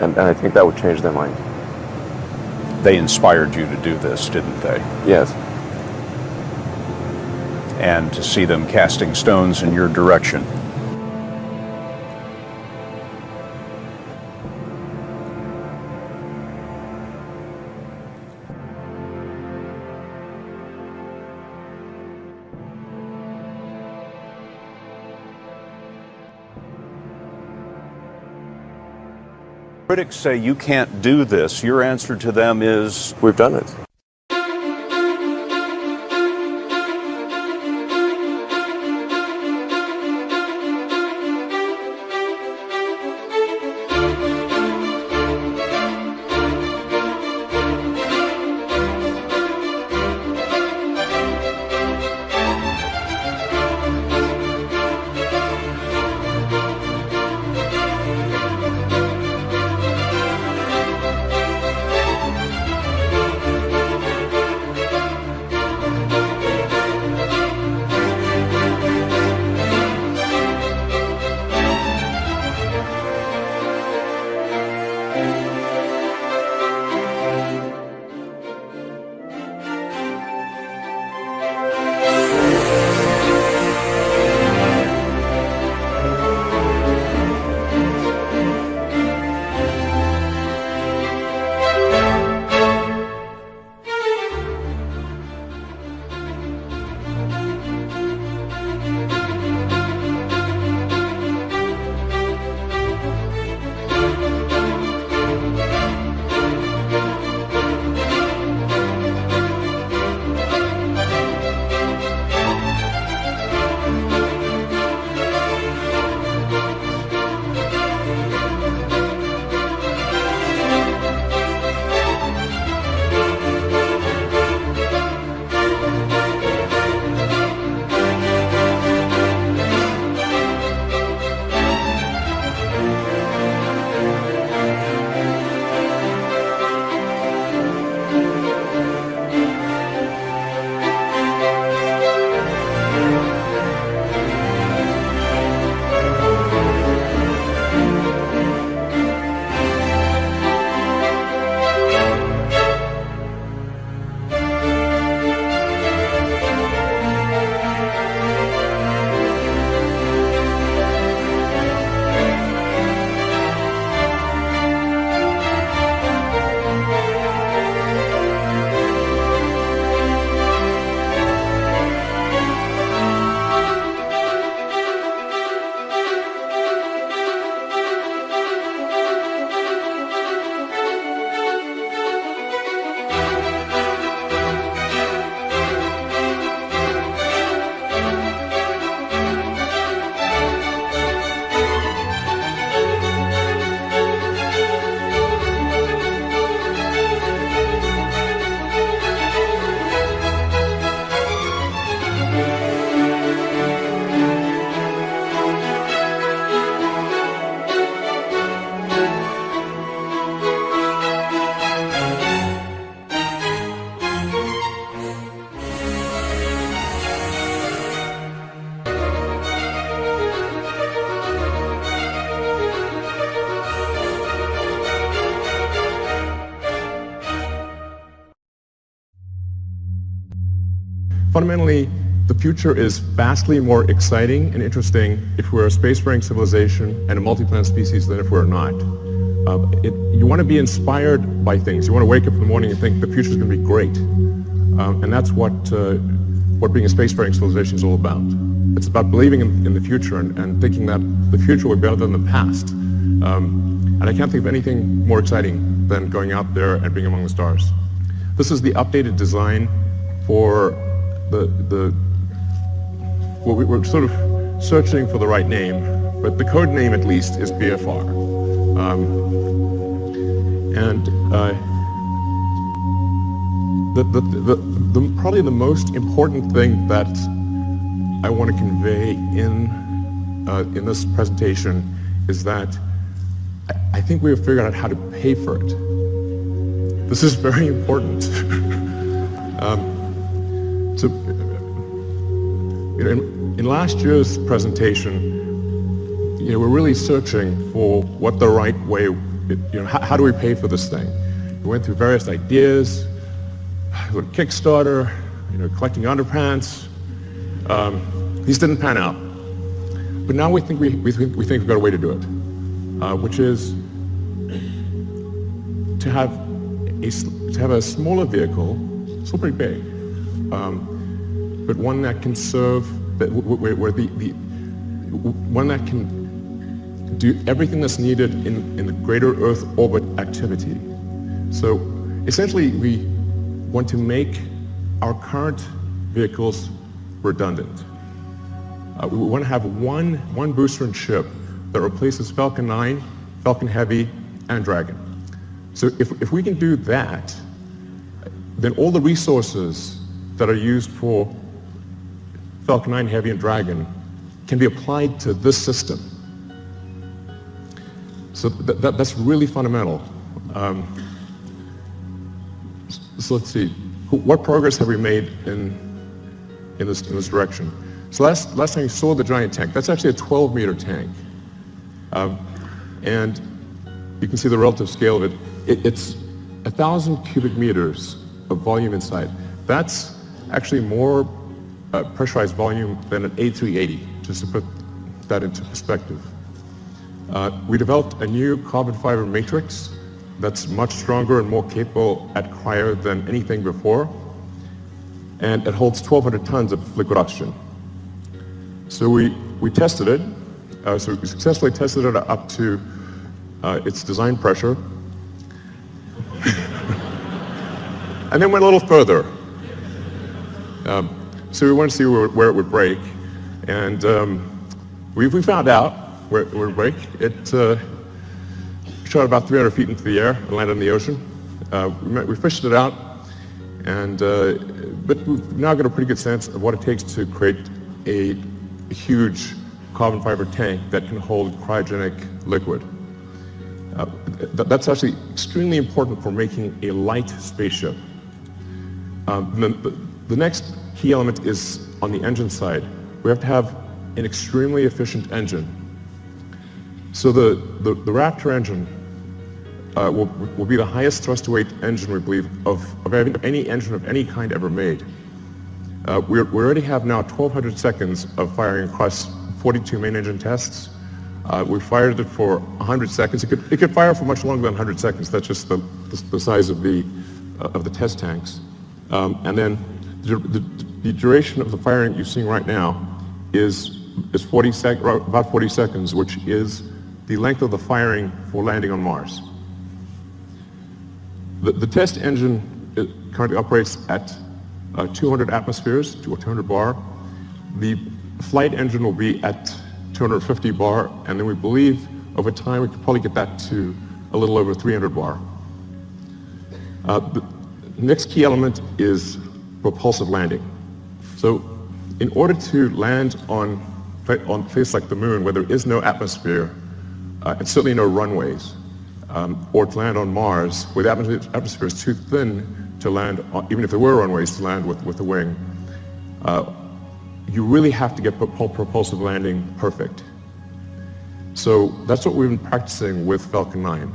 And, and I think that would change their mind. They inspired you to do this, didn't they? Yes. And to see them casting stones in your direction. Critics say you can't do this. Your answer to them is We've done it. Fundamentally, the future is vastly more exciting and interesting if we're a spacefaring civilization and a multi-planet species than if we're not. Uh, it, you want to be inspired by things. You want to wake up in the morning and think the future is going to be great. Um, and that's what, uh, what being a spacefaring civilization is all about. It's about believing in, in the future and, and, thinking that the future will be better than the past. Um, and I can't think of anything more exciting than going out there and being among the stars. This is the updated design for the, the well, we were sort of searching for the right name, but the code name at least is BFR. Um, and uh, the, the, the, the, probably the most important thing that I want to convey in, uh, in this presentation is that I, I think we have figured out how to pay for it. This is very important. um, you know, in, in last year's presentation, you know, we're really searching for what the right way it, you know, how, how, do we pay for this thing? We went through various ideas, with Kickstarter, you know, collecting underpants. Um, these didn't pan out. But now we think, we, we, think, we think we've got a way to do it, uh, which is to have, a, to have a smaller vehicle, still pretty big, um, but one that can serve, that, where, where the, the, one that can do everything that's needed in, in the greater Earth orbit activity. So essentially, we want to make our current vehicles redundant. Uh, we want to have one, one booster and ship that replaces Falcon 9, Falcon Heavy, and Dragon. So if, if we can do that, then all the resources that are used for Falcon 9 Heavy and Dragon can be applied to this system. So th that, that's really fundamental. Um, so let's see, what progress have we made in, in, this, in this direction? So last, last time you saw the giant tank, that's actually a 12 meter tank. Um, and you can see the relative scale of it. it it's a thousand cubic meters of volume inside. That's actually more uh, pressurized volume than an A380, just to put that into perspective. Uh, we developed a new carbon fiber matrix that's much stronger and more capable at cryo than anything before. And it holds 1,200 tons of liquid oxygen. So we, we tested it. Uh, so we successfully tested it up to uh, its design pressure. and then went a little further. Um, so we wanted to see where, where, it would break. And um, we, we found out where, it would break. It uh, shot about 300 feet into the air and landed in the ocean. Uh, we, we, fished it out, and uh, but we've now got a pretty good sense of what it takes to create a, a huge carbon fiber tank that can hold cryogenic liquid. Uh, th that's actually extremely important for making a light spaceship. Um, the, the next key element is on the engine side. We have to have an extremely efficient engine so the, the, the Raptor engine uh, will, will be the highest thrust to weight engine, we believe, of, of any engine of any kind ever made. Uh, we already have now 1,200 seconds of firing across 42 main engine tests. Uh, we fired it for 100 seconds. It could, it could fire for much longer than 100 seconds. That's just the, the, the size of the, uh, of the test tanks. Um, and then the, the, duration of the firing you're seeing right now is, is 40 sec, about 40 seconds, which is the length of the firing for landing on Mars. The, the test engine currently operates at uh, 200 atmospheres to 200 bar. The flight engine will be at 250 bar, and then we believe over time we could probably get that to a little over 300 bar. Uh, the next key element is propulsive landing. So in order to land on, on a place like the moon where there is no atmosphere, uh, and certainly no runways, um, or to land on Mars, where the atmosphere, is too thin to land, on, even if there were runways to land with, with a wing. Uh, you really have to get propulsive landing perfect. So that's what we've been practicing with Falcon 9.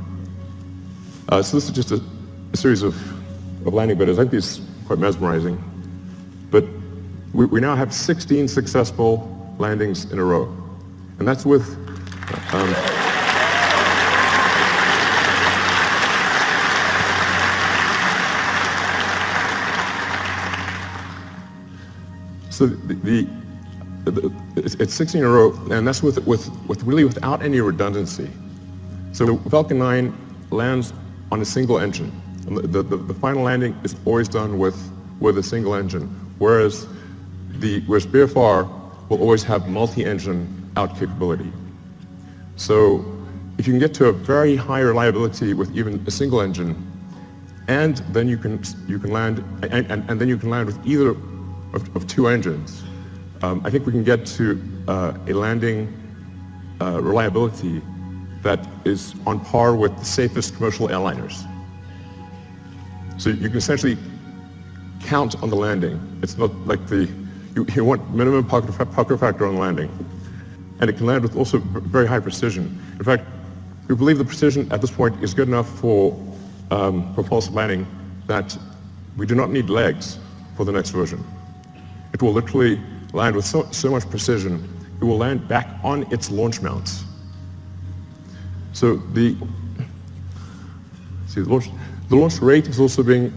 Uh, so this is just a, a series of, of landing videos. I think these quite mesmerizing. But we, we, now have 16 successful landings in a row. And that's with um, So the, the, it's 16 in a row, and that's with, with, with really without any redundancy. So Falcon 9 lands on a single engine. The, the, the, final landing is always done with, with a single engine, whereas, the, whereas BFR will always have multi-engine out capability. So if you can get to a very high reliability with even a single engine, and then you can, you can land, and, and, and then you can land with either of, of two engines, um, I think we can get to uh, a landing uh, reliability that is on par with the safest commercial airliners. So you can essentially count on the landing. It's not like the, you, you want minimum pucker, factor on landing. And it can land with also very high precision. In fact, we believe the precision at this point is good enough for, um, false landing that we do not need legs for the next version. It will literally land with so, so much precision, it will land back on its launch mounts. So the, see, the launch, the launch rate is also being,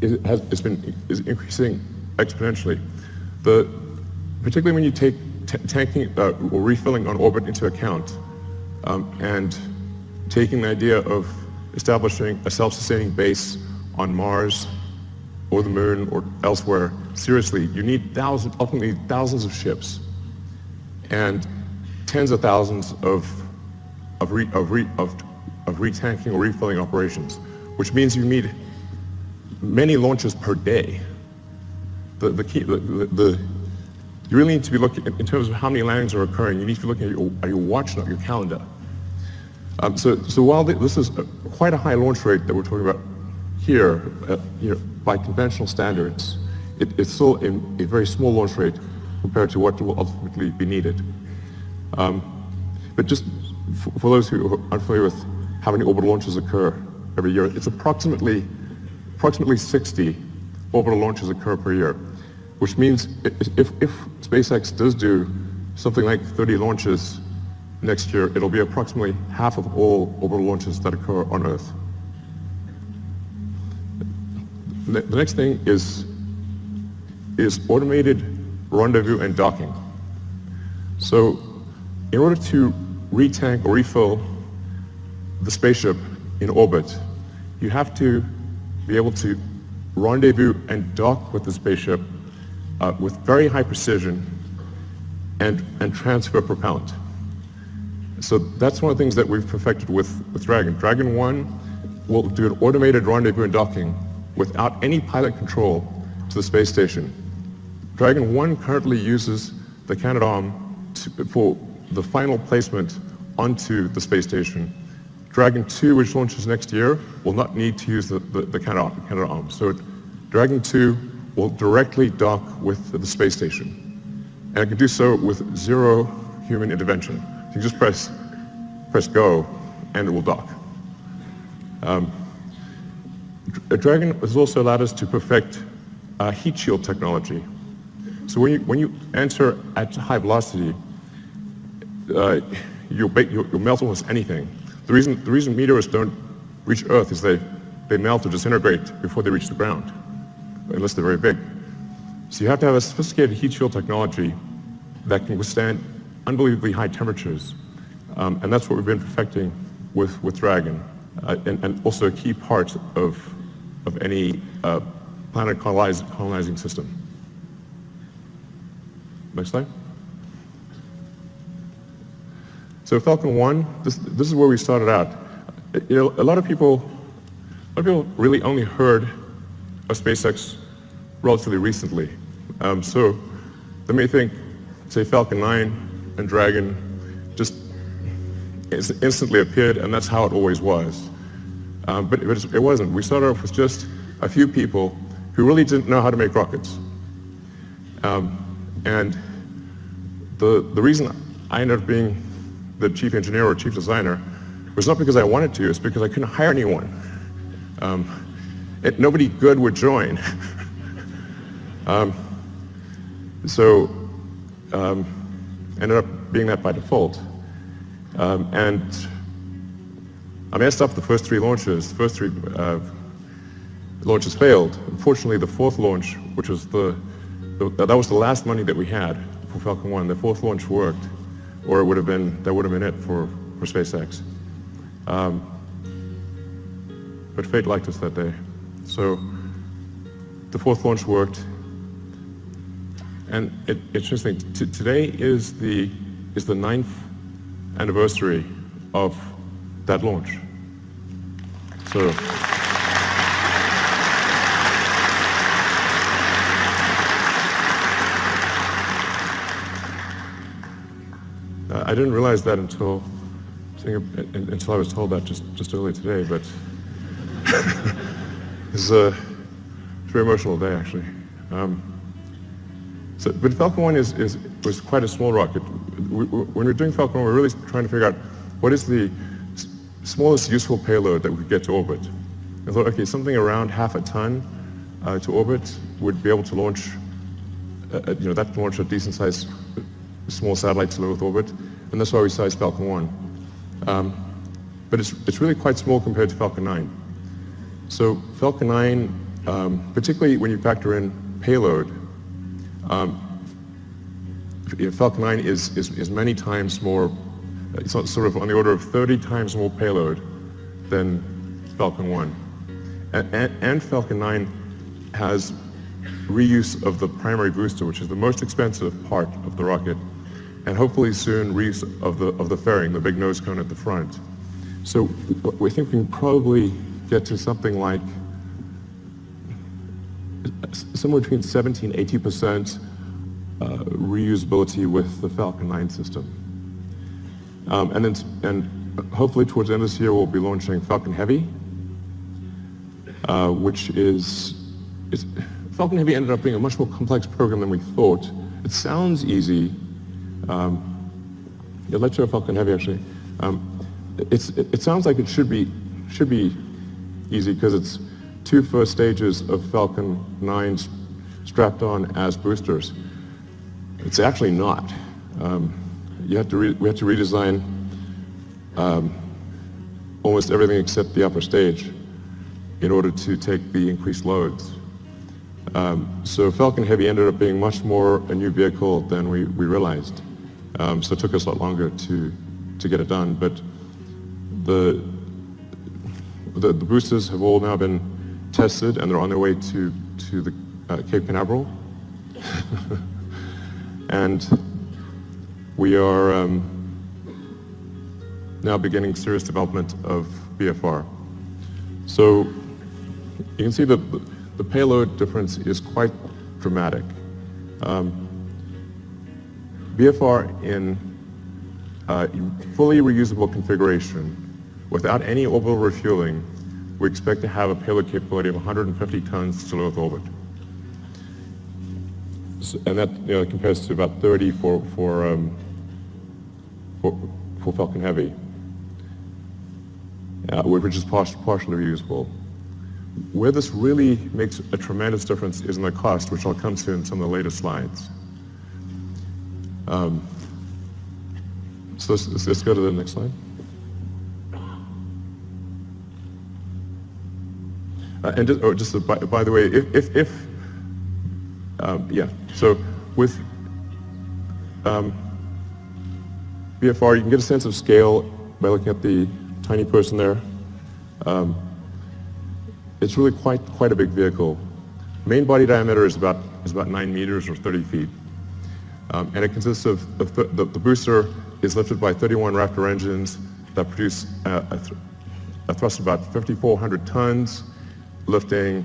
is, has, it's been, is increasing exponentially. The, particularly when you take tanking uh, or refilling on orbit into account um, and taking the idea of establishing a self-sustaining base on Mars or the moon or elsewhere, seriously, you need thousands, ultimately thousands of ships and tens of thousands of, of, re, of, re, of, of retanking or refilling operations, which means you need many launches per day. The, the, key, the, the, you really need to be looking, in terms of how many landings are occurring, you need to be looking at your, at your watch, not your calendar. Um, so, so while this is a, quite a high launch rate that we're talking about here, uh, you know, by conventional standards, it, it's still a, a, very small launch rate compared to what will ultimately be needed. Um, but just for those who are unfamiliar with how many orbital launches occur every year, it's approximately, approximately 60 orbital launches occur per year, which means if, if SpaceX does do something like 30 launches next year, it'll be approximately half of all orbital launches that occur on Earth. The next thing is, is automated rendezvous and docking. So in order to retank or refill the spaceship in orbit, you have to be able to rendezvous and dock with the spaceship uh, with very high precision and, and transfer propellant. So that's one of the things that we've perfected with, with Dragon. Dragon 1 will do an automated rendezvous and docking without any pilot control to the space station. Dragon 1 currently uses the Canadarm for the final placement onto the space station. Dragon 2, which launches next year, will not need to use the, the, the Canadarm. So Dragon 2 will directly dock with the space station. And it can do so with zero human intervention. You just press, press go and it will dock. Um, Dragon has also allowed us to perfect uh, heat shield technology. So when you, when you enter at high velocity, uh, you'll, you'll, you'll melt almost anything. The reason, the reason meteors don't reach Earth is they, they melt or disintegrate before they reach the ground, unless they're very big. So you have to have a sophisticated heat shield technology that can withstand unbelievably high temperatures. Um, and that's what we've been perfecting with, with Dragon, uh, and, and, also a key part of, of any uh, planet colonizing system. Next slide. So Falcon 1, this, this is where we started out. You know, a lot of people, a lot of people really only heard of SpaceX relatively recently. Um, so they may think, say, Falcon 9 and Dragon just instantly appeared, and that's how it always was. Um, but it, it wasn't. We started off with just a few people who really didn't know how to make rockets. Um, and the, the reason I ended up being the chief engineer or chief designer was not because I wanted to, it's because I couldn't hire anyone. Um, it, nobody good would join. um, so um, ended up being that by default. Um, and I messed up the first three launches. The first three uh, launches failed. Unfortunately, the fourth launch, which was the, the, that was the last money that we had for Falcon 1, the fourth launch worked, or it would have been, that would have been it for, for SpaceX. Um, but fate liked us that day. So the fourth launch worked, and it, it's interesting, T today is the, is the ninth anniversary of that launch. So. I didn't realize that until until I was told that just just earlier today, but it's a very emotional day actually. Um, so, but Falcon 1 is, is, was quite a small rocket. We, when we're doing Falcon 1, we're really trying to figure out what is the smallest useful payload that we could get to orbit. I thought, okay, something around half a ton uh, to orbit would be able to launch, uh, uh you know, that launch a decent sized small satellite to low Earth orbit, and that's why we sized Falcon 1. Um, but it's, it's really quite small compared to Falcon 9. So Falcon 9, um, particularly when you factor in payload, um, Falcon 9 is, is, is many times more, it's sort of on the order of 30 times more payload than Falcon 1. And, and, and Falcon 9 has reuse of the primary booster, which is the most expensive part of the rocket, and hopefully soon reuse of the, of the fairing, the big nose cone at the front. So we think we can probably get to something like somewhere between 70 and 80 percent uh, reusability with the Falcon 9 system. Um, and, then, and hopefully towards the end of this year we'll be launching Falcon Heavy, uh, which is, is, Falcon Heavy ended up being a much more complex program than we thought. It sounds easy. Um, yeah, let's Falcon Heavy actually. Um, it, it sounds like it should be, should be easy because it's two first stages of Falcon 9s strapped on as boosters. It's actually not. Um, you have to we have to redesign um, almost everything except the upper stage in order to take the increased loads. Um, so Falcon Heavy ended up being much more a new vehicle than we, we realized. Um, so it took us a lot longer to, to get it done. But the, the, the, boosters have all now been tested and they're on their way to, to the uh, Cape Canaveral. and we are um, now beginning serious development of BFR. So you can see that the payload difference is quite dramatic. Um, BFR in uh, fully reusable configuration Without any orbital refueling, we expect to have a payload capability of 150 tons to low Earth orbit. So, and that you know, compares to about 30 for, for, um, for, for, Falcon Heavy, uh, which is partially reusable. Where this really makes a tremendous difference is in the cost, which I'll come to in some of the later slides. Um, so let's, let's go to the next slide. Uh, and just, oh, just by, by, the way, if, if, if um, yeah, so with um, BFR, you can get a sense of scale by looking at the tiny person there. Um, it's really quite, quite a big vehicle. Main body diameter is about, is about 9 meters or 30 feet. Um, and it consists of, th the, the, booster is lifted by 31 Raptor engines that produce uh, a, th a thrust of about 5,400 tons lifting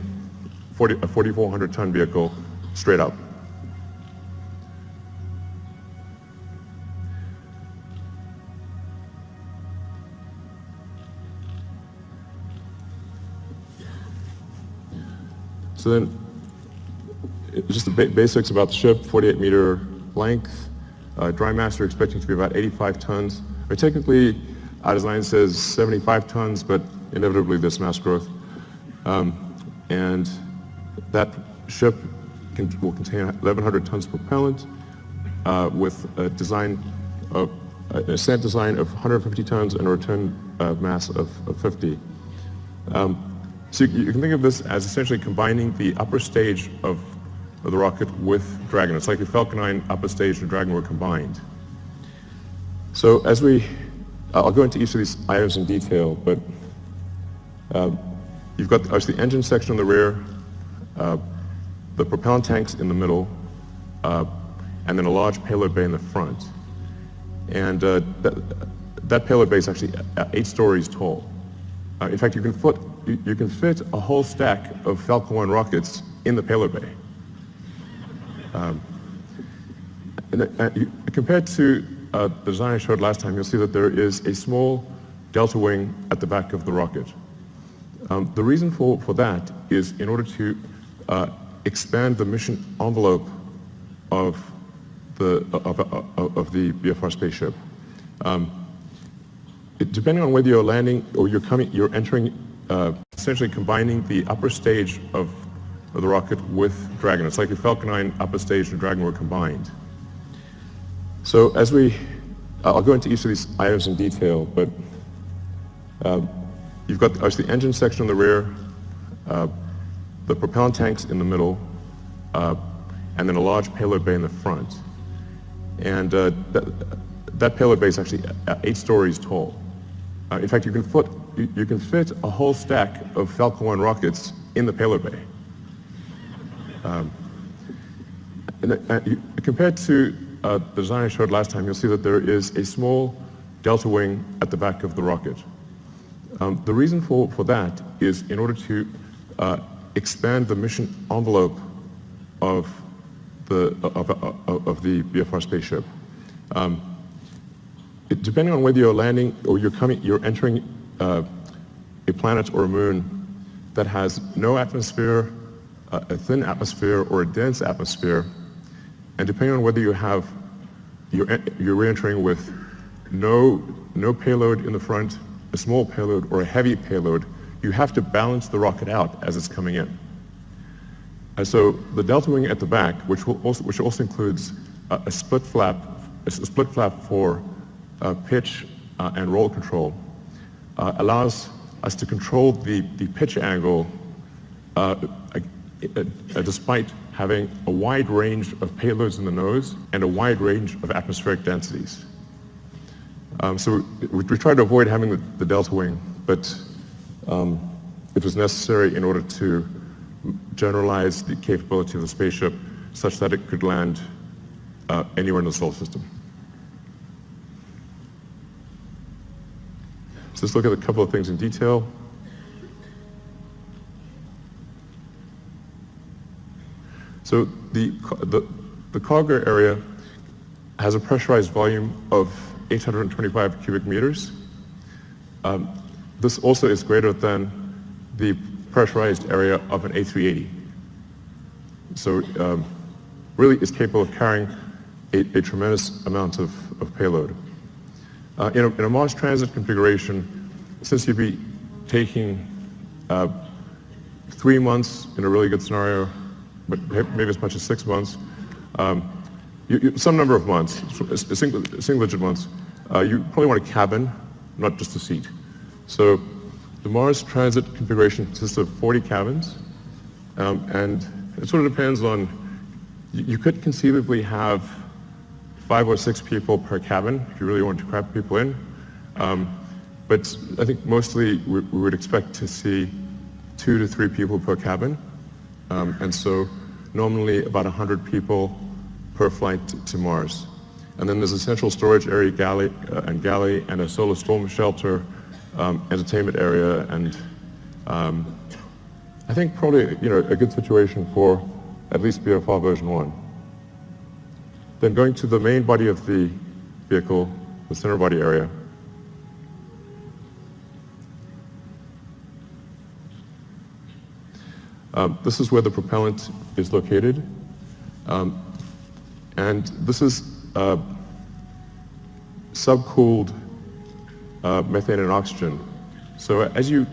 40, a 4,400 ton vehicle straight up. So then, just the ba basics about the ship, 48 meter length, uh, dry mass we're expecting to be about 85 tons. Or technically, our design says 75 tons, but inevitably there's mass growth. Um, and that ship can, will contain 1,100 tons of propellant uh, with a design of a ascent design of 150 tons and a return uh, mass of, of 50. Um, so you, you, can think of this as essentially combining the upper stage of, of the rocket with Dragon. It's like if Falcon 9 upper stage and Dragon were combined. So as we, I'll go into each of these items in detail, but uh, You've got obviously the engine section in the rear, uh, the propellant tanks in the middle, uh, and then a large payload bay in the front. And uh, that, that, payload bay is actually eight stories tall. Uh, in fact, you can, foot, you, you, can fit a whole stack of Falcon 1 rockets in the payload bay. Um, and, uh, compared to uh, the design I showed last time, you'll see that there is a small delta wing at the back of the rocket. Um, the reason for, for that is in order to uh, expand the mission envelope of the, of, of, of the BFR spaceship. Um, it, depending on whether you're landing or you're coming, you're entering, uh, essentially combining the upper stage of, of the rocket with Dragon. It's like if Falcon 9 upper stage and Dragon were combined. So as we, I'll go into each of these items in detail, but uh, you've got obviously the engine section in the rear, uh, the propellant tanks in the middle, uh, and then a large payload bay in the front. And uh, that, that, payload bay is actually eight stories tall. Uh, in fact, you can, foot, you, you, can fit a whole stack of Falcon 1 rockets in the payload bay. Um, and, uh, you, compared to uh, the design I showed last time, you'll see that there is a small delta wing at the back of the rocket. Um, the reason for, for that is in order to uh, expand the mission envelope of the, of, of, of the BFR spaceship. Um, it, depending on whether you're landing or you're coming, you're entering uh, a planet or a moon that has no atmosphere, uh, a thin atmosphere or a dense atmosphere, and depending on whether you have, you're, you're re-entering with no, no payload in the front, a small payload or a heavy payload, you have to balance the rocket out as it's coming in. And so the delta wing at the back, which, also, which also includes a, a, split flap, a split flap for uh, pitch uh, and roll control, uh, allows us to control the, the pitch angle uh, despite having a wide range of payloads in the nose and a wide range of atmospheric densities. Um, so we, we try to avoid having the, the delta wing, but um, it was necessary in order to generalize the capability of the spaceship such that it could land uh, anywhere in the solar system. So let's look at a couple of things in detail. So the, the, the cargo area has a pressurized volume of 825 cubic meters. Um, this also is greater than the pressurized area of an A380. So um, really is capable of carrying a, a tremendous amount of, of payload. Uh, in, a, in, a, Mars transit configuration, since you'd be taking uh, three months in a really good scenario, but maybe as much as six months, um, you, you, some number of months, single, a single months, uh, you probably want a cabin, not just a seat. So the Mars Transit configuration consists of 40 cabins, um, and it sort of depends on, you could conceivably have five or six people per cabin if you really want to crowd people in. Um, but I think mostly we, we, would expect to see two to three people per cabin. Um, and so normally about 100 people per flight to Mars. And then there's a central storage area galley, uh, and galley and a solar storm shelter um, entertainment area, and um, I think probably you know a good situation for at least BFR version one. Then going to the main body of the vehicle, the center body area. Um, this is where the propellant is located. Um, and this is uh, subcooled uh, methane and oxygen. So as you,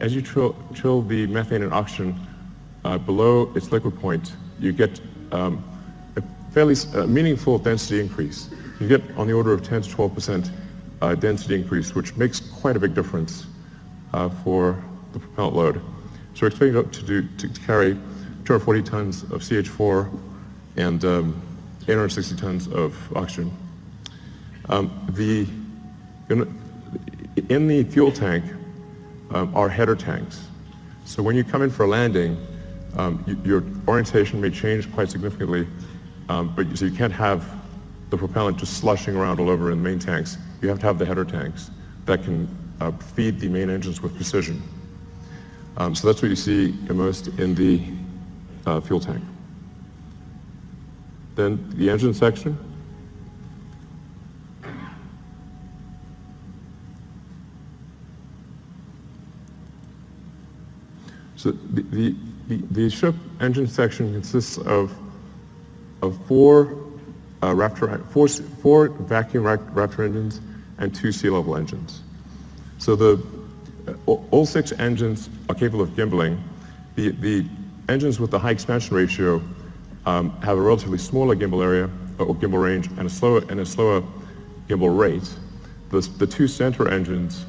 as you chill, chill the methane and oxygen uh, below its liquid point, you get um, a fairly meaningful density increase. You get on the order of 10 to 12% uh, density increase, which makes quite a big difference uh, for the propellant load. So we're expecting to, do, to carry 240 tons of CH4 and um, 860 tons of oxygen. Um, the, in the fuel tank um, are header tanks. So when you come in for a landing, um, you, your orientation may change quite significantly, um, but you, so you can't have the propellant just slushing around all over in the main tanks. You have to have the header tanks that can uh, feed the main engines with precision. Um, so that's what you see immersed in the uh, fuel tank. Then the engine section, So the, the, the, the ship engine section consists of, of four, uh, Raptor, four, four vacuum Raptor engines and two sea level engines. So the, all six engines are capable of gimbaling. The, the engines with the high expansion ratio um, have a relatively smaller gimbal area or gimbal range and a slower, and a slower gimbal rate. The, the two center engines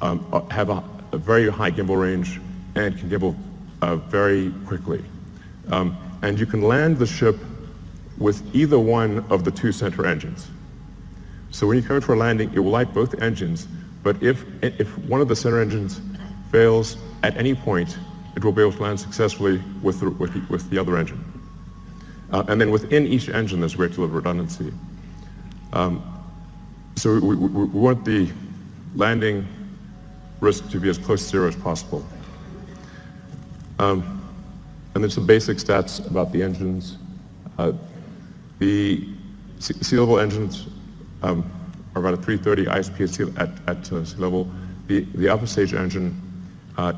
um, have a, a, very high gimbal range and can gimbal uh, very quickly. Um, and you can land the ship with either one of the two center engines. So when you come in for a landing, it will light both engines, but if, if one of the center engines fails at any point, it will be able to land successfully with the, with the, with the other engine. Uh, and then within each engine, there's a great deal of redundancy. Um, so we, we, we, want the landing risk to be as close to zero as possible. Um, and there's some basic stats about the engines. Uh, the sea level engines um, about a 330 ISP at at, uh, sea level. The, the upper stage engine uh,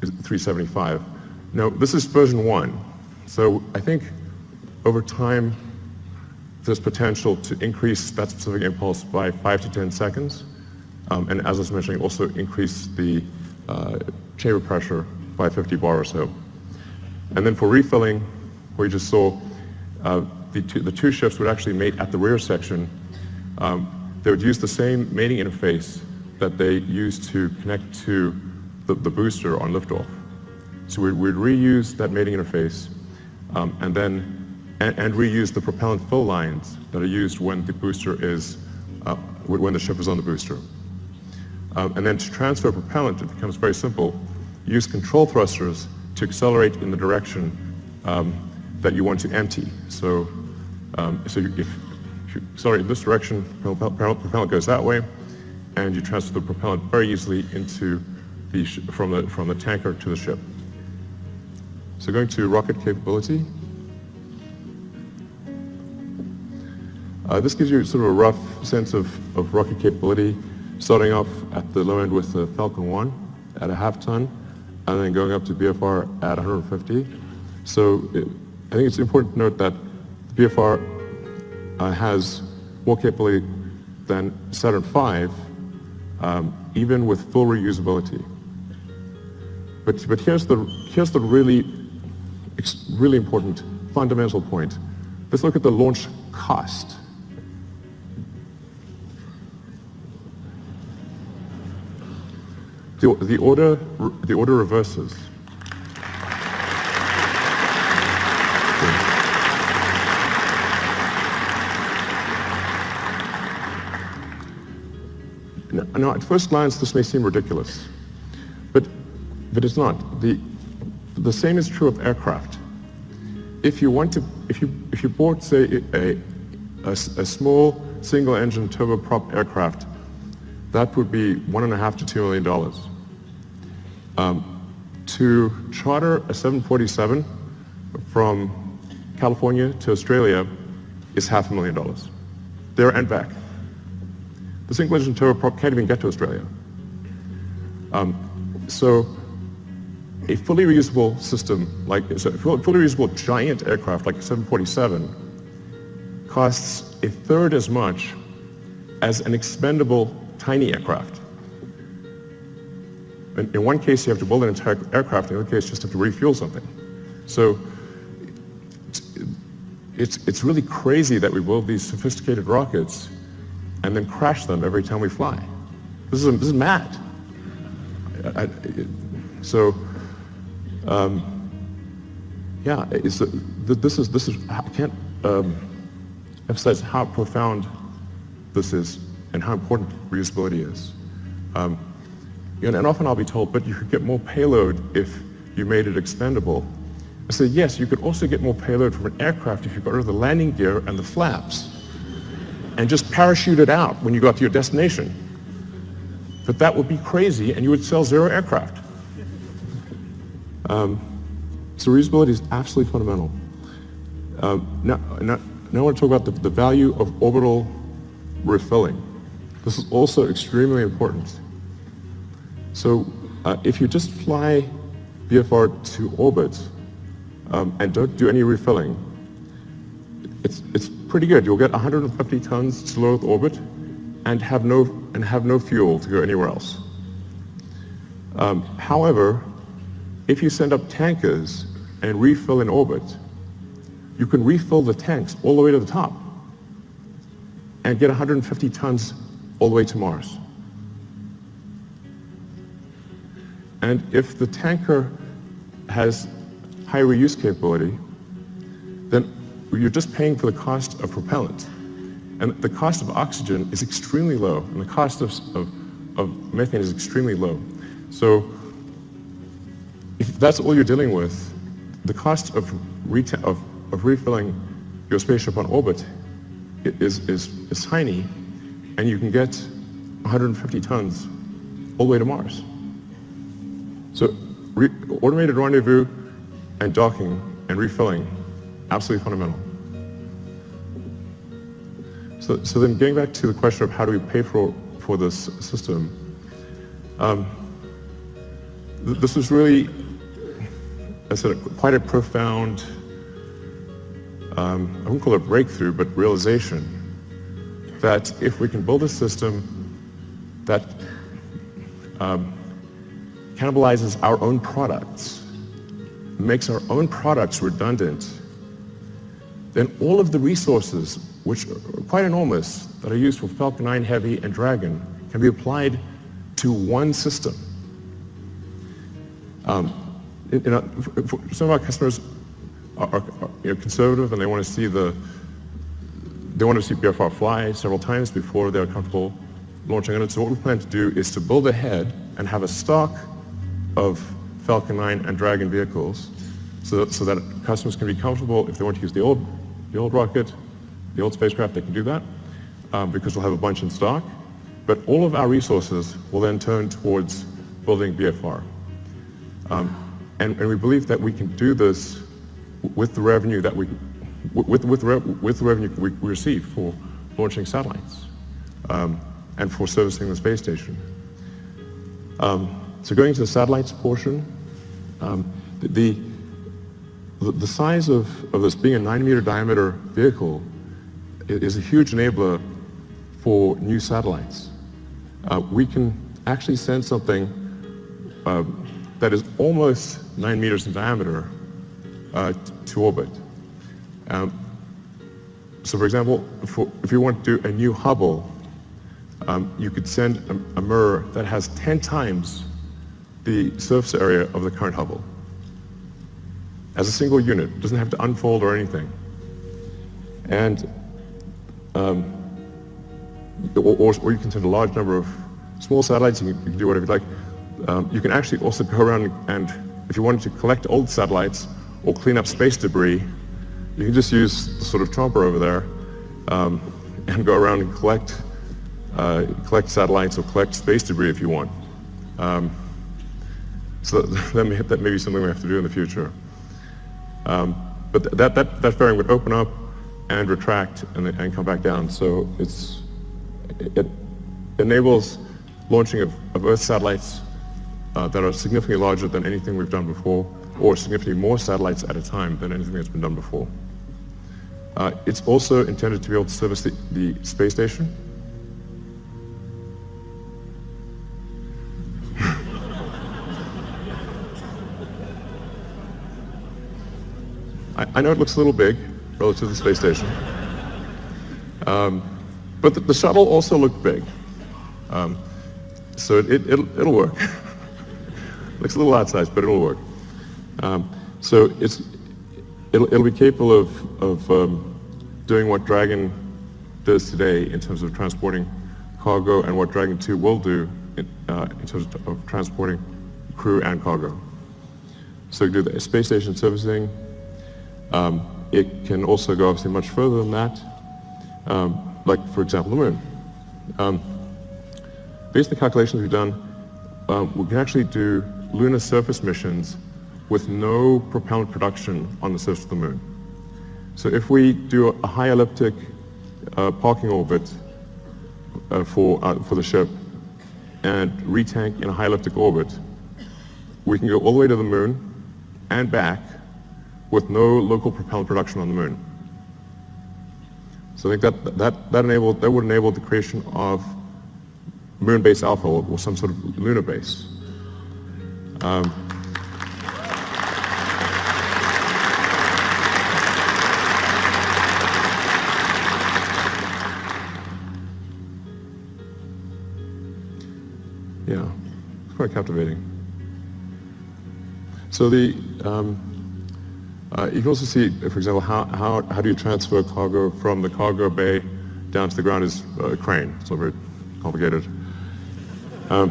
is 375. Now, this is version one. So I think over time, there's potential to increase that specific impulse by five to 10 seconds. Um, and as I was mentioning, also increase the uh, chamber pressure by 50 bar or so. And then for refilling, we just saw uh, the, two, the two ships would actually mate at the rear section. Um, they would use the same mating interface that they used to connect to the, the booster on liftoff. So we'd, we'd, reuse that mating interface um, and then and, and, reuse the propellant fill lines that are used when the booster is uh, when the ship is on the booster. Um, and then to transfer propellant, it becomes very simple. Use control thrusters to accelerate in the direction um, that you want to empty. So, um, so if, accelerate in this direction, propellant, propellant goes that way, and you transfer the propellant very easily into the from the from the tanker to the ship. So going to rocket capability. Uh, this gives you sort of a rough sense of, of rocket capability, starting off at the low end with the Falcon 1 at a half ton, and then going up to BFR at 150. So it, I think it's important to note that the BFR uh, has more capability than Saturn V, um, even with full reusability. But, but here's, the, here's the really, really important fundamental point. Let's look at the launch cost. The, the, order, the order reverses. Now, at first glance, this may seem ridiculous, but, but it's not. The, the same is true of aircraft. If you want to, if you, if you bought, say, a, a, a small single-engine turboprop aircraft, that would be one and a half to two million dollars. Um, to charter a 747 from California to Australia is half a million dollars, there and back. The single engine turboprop can't even get to Australia. Um, so a fully reusable system, like a fully reusable giant aircraft like a 747, costs a third as much as an expendable tiny aircraft. In, in one case, you have to build an entire aircraft. In the other case, you just have to refuel something. So it's, it's really crazy that we build these sophisticated rockets and then crash them every time we fly. This is, this is mad. I, I, so, um, yeah, it's, uh, this is, this is, I can't um, emphasize how profound this is and how important reusability is. Um, and, and often I'll be told, but you could get more payload if you made it expendable. I say, yes, you could also get more payload from an aircraft if you got rid of the landing gear and the flaps and just parachute it out when you got to your destination. But that would be crazy and you would sell zero aircraft. Um, so reusability is absolutely fundamental. Um, now, now, now, I want to talk about the, the value of orbital refilling. This is also extremely important. So uh, if you just fly BFR to orbit um, and don't do any refilling, it's, it's pretty good. You'll get 150 tons to low Earth orbit and have no, and have no fuel to go anywhere else. Um, however, if you send up tankers and refill in orbit, you can refill the tanks all the way to the top and get 150 tons all the way to Mars. And if the tanker has high reuse capability, you're just paying for the cost of propellant. And the cost of oxygen is extremely low, and the cost of, of, of methane is extremely low. So if that's all you're dealing with, the cost of, of, of refilling your spaceship on orbit is, is, is tiny, and you can get 150 tons all the way to Mars. So automated rendezvous and docking and refilling, absolutely fundamental. So, so then getting back to the question of how do we pay for, for this system, um, th this was really, I said, quite a profound, um, I wouldn't call it breakthrough, but realization that if we can build a system that um, cannibalizes our own products, makes our own products redundant, then all of the resources, which are quite enormous, that are used for Falcon 9 Heavy and Dragon, can be applied to one system. Um, some of our customers are, are, are you know, conservative and they want to see the they want to see BFR fly several times before they're comfortable launching it. So what we plan to do is to build ahead and have a stock of Falcon 9 and Dragon vehicles so that, so that customers can be comfortable if they want to use the old, the old rocket, the old spacecraft, they can do that um, because we'll have a bunch in stock. But all of our resources will then turn towards building BFR. Um, and, and we believe that we can do this with the revenue that we, with, with, with the revenue we receive for launching satellites um, and for servicing the space station. Um, so going to the satellites portion, um, the, the, the size of, of this being a nine meter diameter vehicle is a huge enabler for new satellites. Uh, we can actually send something uh, that is almost nine meters in diameter uh, to orbit. Um, so for example, for, if you want to do a new Hubble, um, you could send a, a mirror that has 10 times the surface area of the current Hubble as a single unit. It doesn't have to unfold or anything. And, um, or, or, you can send a large number of small satellites, you can, you can do whatever you like. Um, you can actually also go around and, if you wanted to collect old satellites or clean up space debris, you can just use the sort of chomper over there um, and go around and collect, uh, collect satellites or collect space debris if you want. Um, so that may, that may be something we have to do in the future. Um, but that, that, that fairing would open up and retract and, and come back down. So it's, it enables launching of, of Earth satellites uh, that are significantly larger than anything we've done before, or significantly more satellites at a time than anything that's been done before. Uh, it's also intended to be able to service the, the space station I, I, know it looks a little big relative to the space station. Um, but the, the, shuttle also looked big. Um, so it, it, it'll, it'll work. looks a little outsized, but it'll work. Um, so it's, it'll, it'll, be capable of, of um, doing what Dragon does today in terms of transporting cargo and what Dragon 2 will do in, uh, in terms of transporting crew and cargo. So do the space station servicing, um, it can also go obviously much further than that, um, like for example the moon. Um, based on the calculations we've done, um, we can actually do lunar surface missions with no propellant production on the surface of the moon. So if we do a high elliptic uh, parking orbit uh, for, uh, for the ship and retank in a high elliptic orbit, we can go all the way to the moon and back with no local propellant production on the moon. So I think that, that, that, enabled, that would enable the creation of moon base alpha or some sort of lunar base. Um, yeah, it's quite captivating. So the, um, uh, you can also see, for example, how, how, how do you transfer cargo from the cargo bay down to the ground is a crane. It's not very complicated. Um,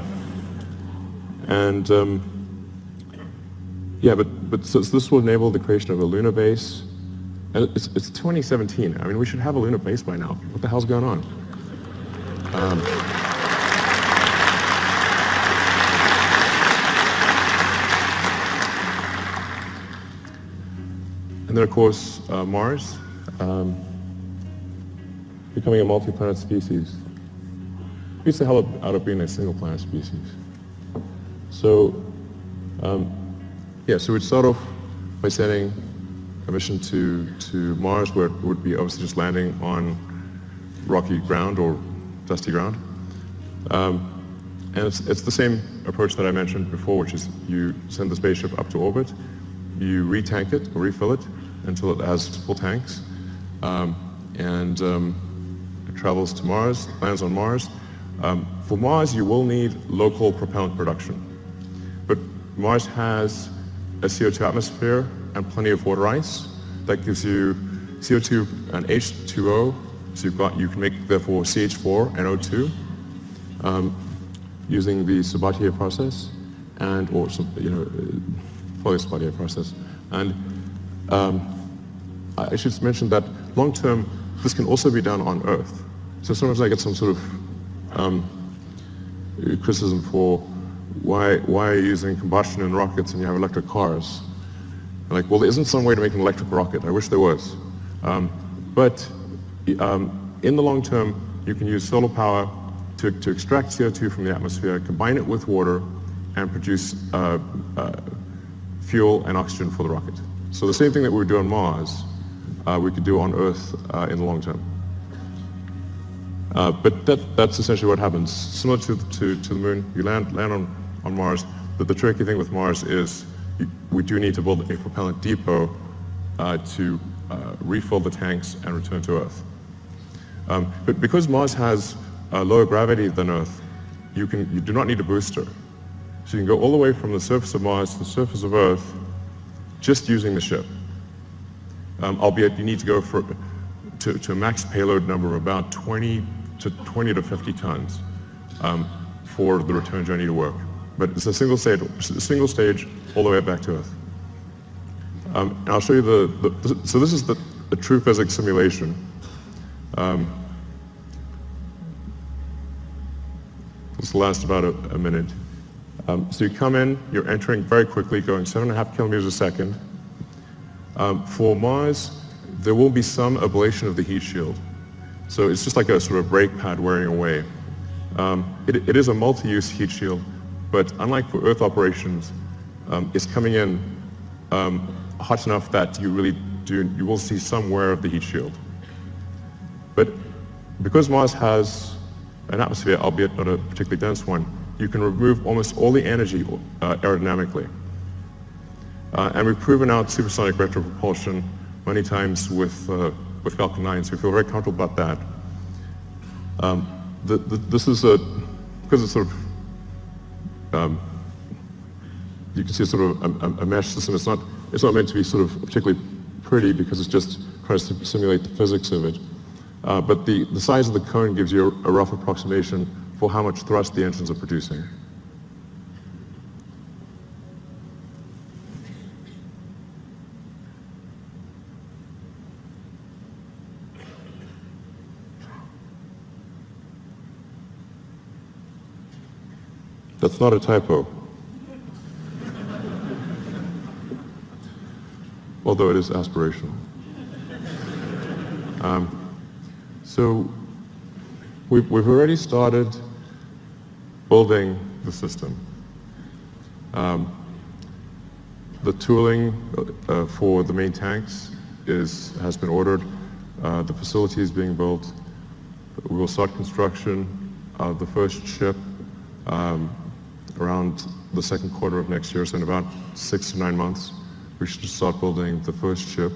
and um, yeah, but, but so, so, this will enable the creation of a lunar base. And it's, it's 2017. I mean, we should have a lunar base by now. What the hell's going on? Um, And then, of course, uh, Mars, um, becoming a multi-planet species. Beats the hell out of being a single-planet species. So, um, yeah, so we'd start off by sending a mission to, to Mars, where it would be obviously just landing on rocky ground or dusty ground. Um, and it's, it's the same approach that I mentioned before, which is you send the spaceship up to orbit, you retank it or refill it, until it has full tanks. Um, and um, it travels to Mars, lands on Mars. Um, for Mars, you will need local propellant production. But Mars has a CO2 atmosphere and plenty of water ice. That gives you CO2 and H2O, so you've got, you can make, therefore, CH4 and O2 um, using the Sabatier process and, or, you know, fully Sabatier process. And um, I should mention that long term, this can also be done on Earth. So sometimes I get some sort of um, criticism for why, why are you using combustion in rockets and you have electric cars? Like, well, there isn't some way to make an electric rocket. I wish there was. Um, but um, in the long term, you can use solar power to, to extract CO2 from the atmosphere, combine it with water, and produce uh, uh, fuel and oxygen for the rocket. So the same thing that we would do on Mars, uh, we could do on Earth uh, in the long term. Uh, but that, that's essentially what happens. Similar to, to, to the moon, you land, land on, on Mars, but the tricky thing with Mars is you, we do need to build a propellant depot uh, to uh, refill the tanks and return to Earth. Um, but because Mars has lower gravity than Earth, you, can, you do not need a booster. So you can go all the way from the surface of Mars to the surface of Earth just using the ship. Um, albeit you need to go for, to, to, a max payload number of about 20 to 20 to 50 tons um, for the return journey to work. But it's a single stage, single stage all the way back to Earth. Um, and I'll show you the, the, so this is the, the true physics simulation. Um, this will last about a, a minute. Um, so you come in, you're entering very quickly, going seven and a half kilometers a second. Um, for Mars, there will be some ablation of the heat shield. So it's just like a sort of brake pad wearing away. Um, it, it is a multi-use heat shield, but unlike for Earth operations, um, it's coming in um, hot enough that you really do, you will see some wear of the heat shield. But because Mars has an atmosphere, albeit not a particularly dense one, you can remove almost all the energy uh, aerodynamically. Uh, and we've proven out supersonic retropropulsion many times with, uh, with Falcon 9, so we feel very comfortable about that. Um, the, the, this is a, because it's sort of, um, you can see sort of a, a, mesh system. It's not, it's not meant to be sort of particularly pretty because it's just trying to simulate the physics of it. Uh, but the, the size of the cone gives you a, a rough approximation for how much thrust the engines are producing. That's not a typo. Although it is aspirational. Um, so we've, we've already started building the system. Um, the tooling uh, for the main tanks is, has been ordered. Uh, the facility is being built. We will start construction of the first ship um, around the second quarter of next year, so in about six to nine months, we should start building the first ship.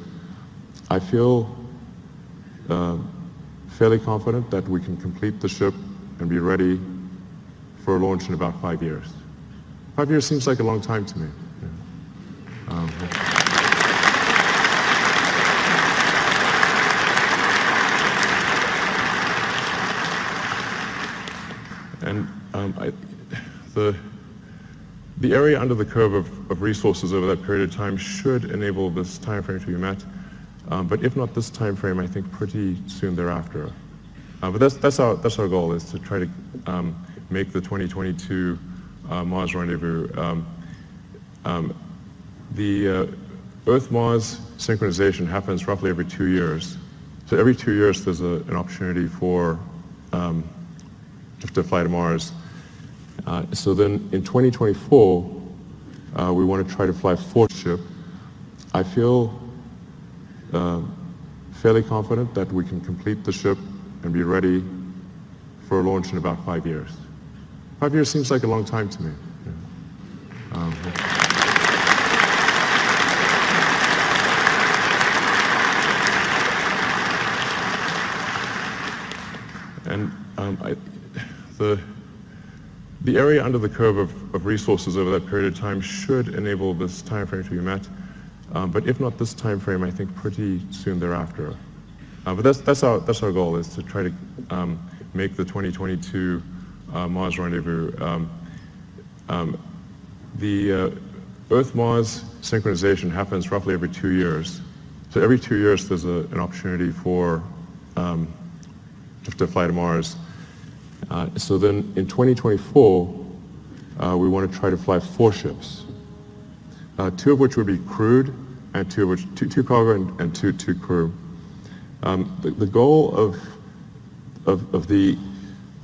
I feel uh, fairly confident that we can complete the ship and be ready for a launch in about five years. Five years seems like a long time to me. Yeah. Um, and um, I, the, the area under the curve of, of, resources over that period of time should enable this time frame to be met. Um, but if not this time frame, I think pretty soon thereafter. Uh, but that's, that's, our, that's our goal, is to try to um, make the 2022 uh, Mars rendezvous. Um, um, the uh, Earth-Mars synchronization happens roughly every two years. So every two years there's a, an opportunity for um, to fly to Mars. Uh, so then in 2024, uh, we want to try to fly four ship. I feel uh, fairly confident that we can complete the ship and be ready for a launch in about five years. Five years seems like a long time to me. Yeah. Um, and um, I, the, the area under the curve of, of, resources over that period of time should enable this time frame to be met. Um, but if not this time frame, I think pretty soon thereafter. Uh, but that's, that's, our, that's our goal, is to try to um, make the 2022 uh, Mars rendezvous. Um, um the uh, Earth-Mars synchronization happens roughly every two years. So every two years there's a, an opportunity for um, to fly to Mars. Uh, so then in 2024, uh, we want to try to fly four ships, uh, two of which would be crewed, and two of which, two, two cargo and, and two, two crew. Um, the, the, goal of, of, of the,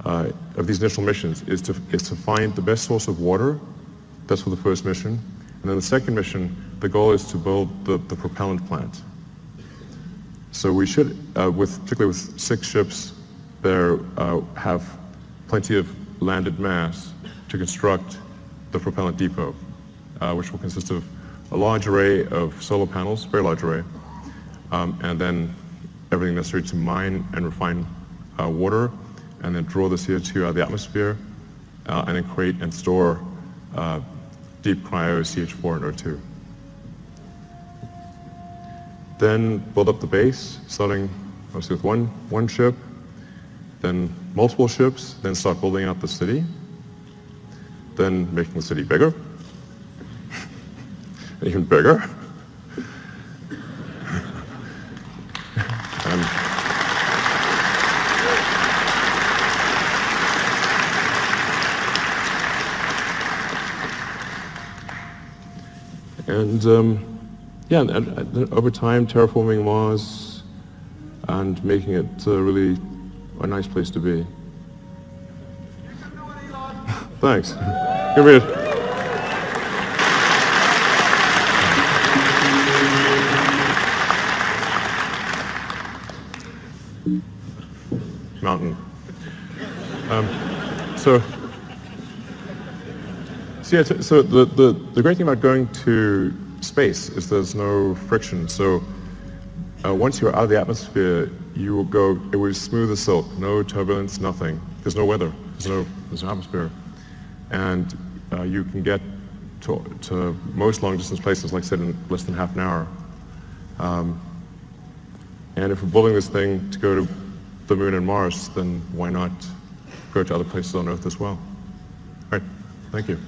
uh, of these initial missions is to, is to find the best source of water. That's for the first mission. And then the second mission, the goal is to build the, the propellant plant. So we should, uh, with, particularly with six ships, there uh, have plenty of landed mass to construct the propellant depot, uh, which will consist of a large array of solar panels, very large array, um, and then everything necessary to mine and refine uh, water, and then draw the CO2 out of the atmosphere, uh, and then create and store uh, deep cryo CH4 and O2. Then build up the base, starting mostly with one, one ship, then multiple ships, then start building out the city, then making the city bigger, even bigger. and, and um, yeah, and, and, over time terraforming Mars and making it uh, really a nice place to be. Thanks. Me a... Mountain. Um, so, so, yeah, so the, the, the great thing about going to space is there's no friction. So uh, once you're out of the atmosphere, you will go, it was smooth as silk, no turbulence, nothing. There's no weather, there's no, there's no atmosphere. And uh, you can get to, to, most long distance places, like I said, in less than half an hour. Um, and if we're building this thing to go to the moon and Mars, then why not go to other places on Earth as well? All right, thank you.